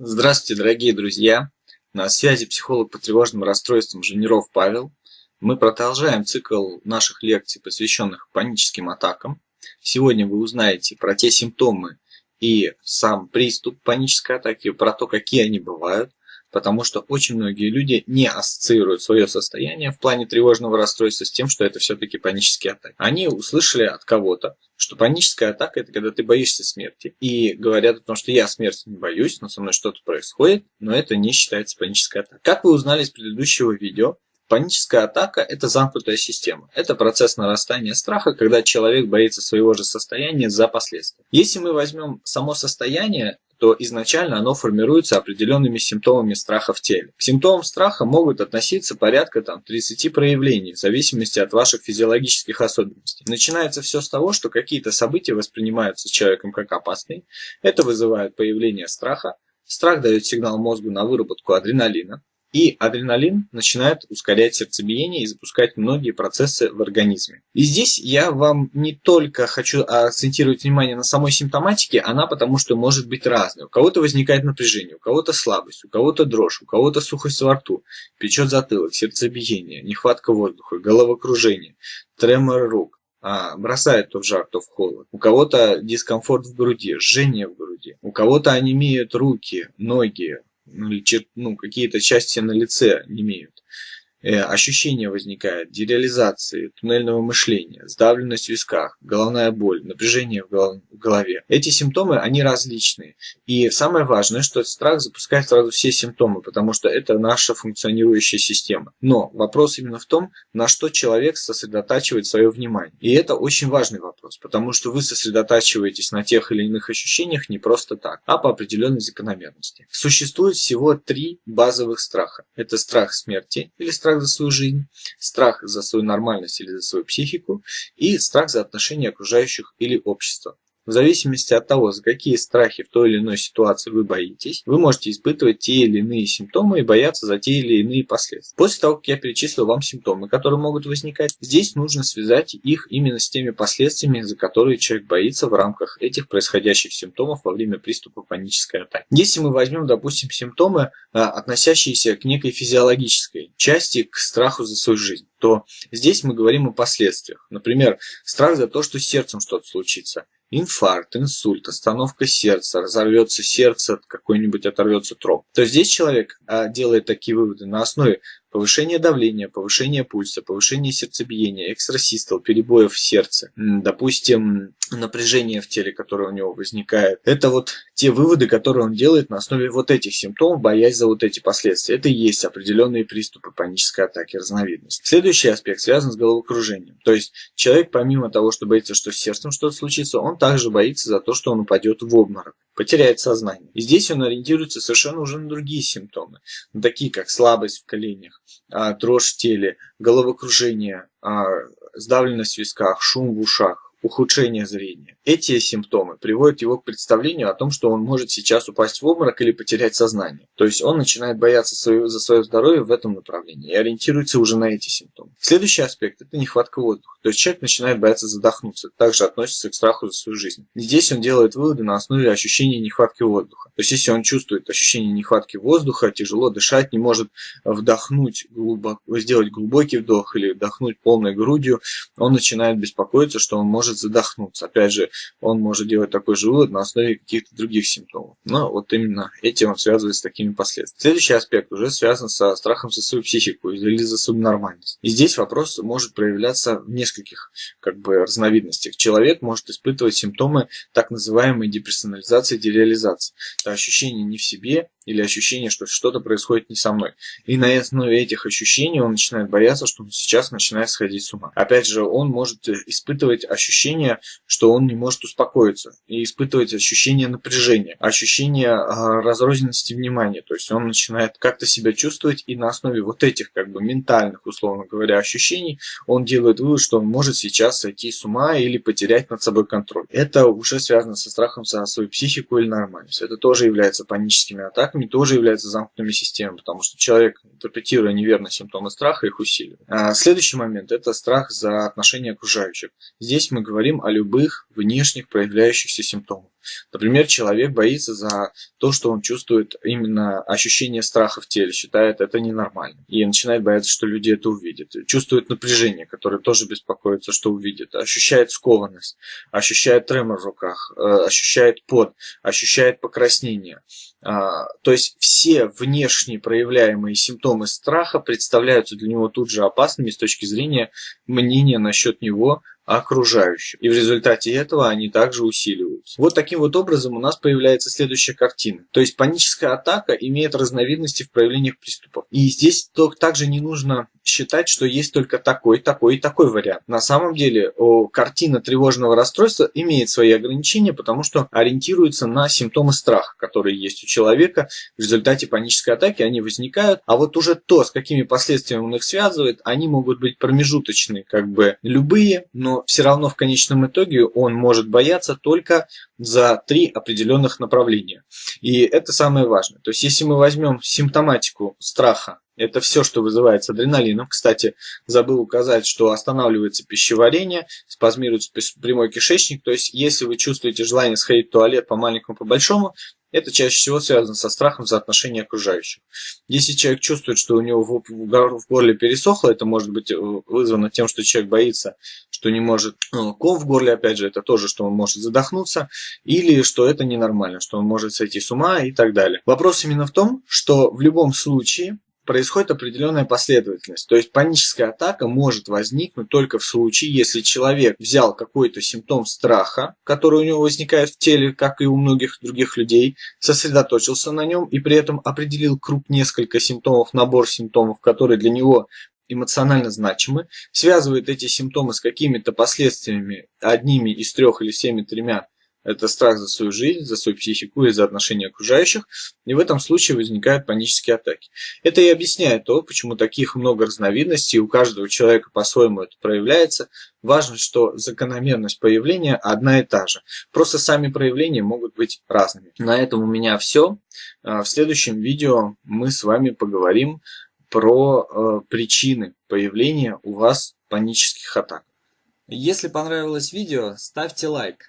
Здравствуйте, дорогие друзья! На связи психолог по тревожным расстройствам Женеров Павел. Мы продолжаем цикл наших лекций, посвященных паническим атакам. Сегодня вы узнаете про те симптомы и сам приступ панической атаки, про то, какие они бывают, потому что очень многие люди не ассоциируют свое состояние в плане тревожного расстройства с тем, что это все-таки панические атаки. Они услышали от кого-то, что паническая атака – это когда ты боишься смерти. И говорят о том, что я смерти не боюсь, но со мной что-то происходит, но это не считается панической атакой. Как вы узнали из предыдущего видео, Паническая атака – это замкнутая система. Это процесс нарастания страха, когда человек боится своего же состояния за последствия. Если мы возьмем само состояние, то изначально оно формируется определенными симптомами страха в теле. К симптомам страха могут относиться порядка там, 30 проявлений, в зависимости от ваших физиологических особенностей. Начинается все с того, что какие-то события воспринимаются человеком как опасные. Это вызывает появление страха. Страх дает сигнал мозгу на выработку адреналина. И адреналин начинает ускорять сердцебиение и запускать многие процессы в организме. И здесь я вам не только хочу акцентировать внимание на самой симптоматике, она потому что может быть разной. У кого-то возникает напряжение, у кого-то слабость, у кого-то дрожь, у кого-то сухость во рту, печет затылок, сердцебиение, нехватка воздуха, головокружение, тремор рук, а, бросает то в жар, то в холод. У кого-то дискомфорт в груди, жжение в груди. У кого-то онемеют руки, ноги, ну, какие-то части на лице не имеют. Э, ощущение возникает дереализации, туннельного мышления, сдавленность в висках, головная боль, напряжение в голове. Эти симптомы, они различные. И самое важное, что страх запускает сразу все симптомы, потому что это наша функционирующая система. Но вопрос именно в том, на что человек сосредотачивает свое внимание. И это очень важный вопрос, потому что вы сосредотачиваетесь на тех или иных ощущениях не просто так, а по определенной закономерности. Существует всего три базовых страха. Это страх смерти или страх страх за свою жизнь, страх за свою нормальность или за свою психику и страх за отношения окружающих или общества. В зависимости от того, за какие страхи в той или иной ситуации вы боитесь, вы можете испытывать те или иные симптомы и бояться за те или иные последствия. После того, как я перечислил вам симптомы, которые могут возникать, здесь нужно связать их именно с теми последствиями, за которые человек боится в рамках этих происходящих симптомов во время приступа панической атаки. Если мы возьмем, допустим, симптомы, а, относящиеся к некой физиологической части, к страху за свою жизнь, то здесь мы говорим о последствиях. Например, страх за то, что с сердцем что-то случится инфаркт, инсульт, остановка сердца, разорвется сердце, какой-нибудь оторвется троп, то здесь человек а, делает такие выводы на основе повышение давления, повышение пульса, повышение сердцебиения, экстрасистол, перебоев в сердце, допустим, напряжение в теле, которое у него возникает. Это вот те выводы, которые он делает на основе вот этих симптомов, боясь за вот эти последствия. Это и есть определенные приступы панической атаки разновидности. Следующий аспект связан с головокружением. То есть человек помимо того, что боится, что с сердцем что-то случится, он также боится за то, что он упадет в обморок потеряет сознание. И здесь он ориентируется совершенно уже на другие симптомы, такие как слабость в коленях, а, дрожь в теле, головокружение, а, сдавленность в висках, шум в ушах, ухудшение зрения. Эти симптомы приводят его к представлению о том, что он может сейчас упасть в обморок или потерять сознание. То есть он начинает бояться своего, за свое здоровье в этом направлении и ориентируется уже на эти симптомы. Следующий аспект – это нехватка воздуха. То есть человек начинает бояться задохнуться, также относится к страху за свою жизнь. здесь он делает выводы на основе ощущения нехватки воздуха. То есть если он чувствует ощущение нехватки воздуха, тяжело дышать, не может вдохнуть, глубоко, сделать глубокий вдох или вдохнуть полной грудью, он начинает беспокоиться, что он может задохнуться. Опять же, он может делать такой же вывод на основе каких-то других симптомов. Но вот именно этим он связывает с такими последствиями. Следующий аспект уже связан со страхом за свою психику или за свою нормальность. И здесь вопрос может проявляться в нескольких как бы разновидностях. Человек может испытывать симптомы так называемой деперсонализации, дереализации. Это ощущение не в себе, или ощущение, что что-то происходит не со мной. И на основе этих ощущений он начинает бояться, что он сейчас начинает сходить с ума. Опять же, он может испытывать ощущение, что он не может успокоиться, и испытывать ощущение напряжения, ощущение э, разрозненности внимания. То есть он начинает как-то себя чувствовать, и на основе вот этих как бы ментальных, условно говоря, ощущений, он делает вывод, что он может сейчас сойти с ума или потерять над собой контроль. Это уже связано со страхом за свою психику или нормальность. Это тоже является паническими атаками, страхами тоже являются замкнутыми системами, потому что человек, интерпретируя неверно симптомы страха, их усиливает. А следующий момент – это страх за отношения окружающих. Здесь мы говорим о любых внешних проявляющихся симптомах. Например, человек боится за то, что он чувствует именно ощущение страха в теле, считает это ненормально. И начинает бояться, что люди это увидят. Чувствует напряжение, которое тоже беспокоится, что увидят. Ощущает скованность, ощущает тремор в руках, э, ощущает пот, ощущает покраснение. А, то есть все внешние проявляемые симптомы страха представляются для него тут же опасными с точки зрения мнения насчет него окружающих. И в результате этого они также усиливаются. Вот таким вот образом у нас появляется следующая картина. То есть паническая атака имеет разновидности в проявлениях приступов. И здесь также не нужно считать, что есть только такой, такой и такой вариант. На самом деле картина тревожного расстройства имеет свои ограничения, потому что ориентируется на симптомы страха, которые есть у человека. В результате панической атаки они возникают, а вот уже то, с какими последствиями он их связывает, они могут быть промежуточные, как бы любые, но все равно в конечном итоге он может бояться только за три определенных направления. И это самое важное. То есть, если мы возьмем симптоматику страха, это все, что вызывается адреналином. Кстати, забыл указать, что останавливается пищеварение, спазмируется прямой кишечник. То есть, если вы чувствуете желание сходить в туалет по маленькому, по большому, это чаще всего связано со страхом за отношения окружающих. Если человек чувствует, что у него в горле пересохло, это может быть э, вызвано тем, что человек боится, что не может ну, ком в горле, опять же, это тоже, что он может задохнуться, или что это ненормально, что он может сойти с ума и так далее. Вопрос именно в том, что в любом случае происходит определенная последовательность. То есть паническая атака может возникнуть только в случае, если человек взял какой-то симптом страха, который у него возникает в теле, как и у многих других людей, сосредоточился на нем и при этом определил круг несколько симптомов, набор симптомов, которые для него эмоционально значимы, связывает эти симптомы с какими-то последствиями, одними из трех или всеми тремя это страх за свою жизнь, за свою психику и за отношения окружающих. И в этом случае возникают панические атаки. Это и объясняет то, почему таких много разновидностей, у каждого человека по-своему это проявляется. Важно, что закономерность появления одна и та же. Просто сами проявления могут быть разными. На этом у меня все. А, в следующем видео мы с вами поговорим про э, причины появления у вас панических атак. Если понравилось видео, ставьте лайк.